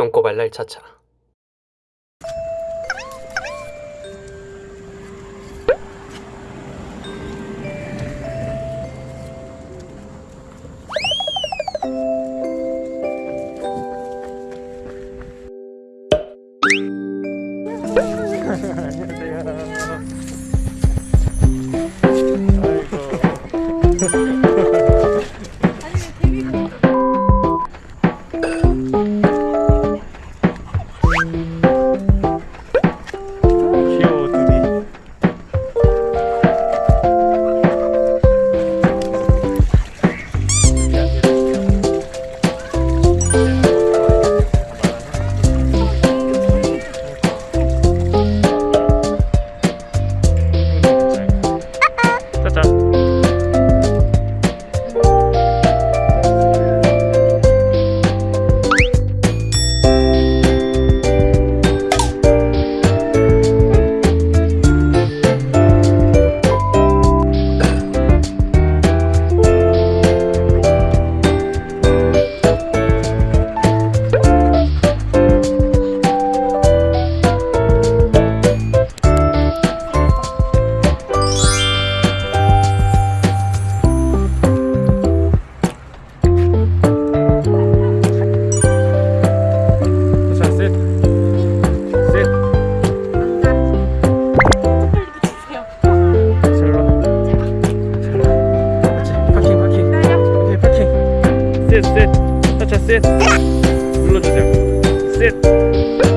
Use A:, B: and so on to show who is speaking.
A: 똥꼬발랄 차차
B: 귀여워 셋, 셋. 차차 셋. 눌러주세요. 셋.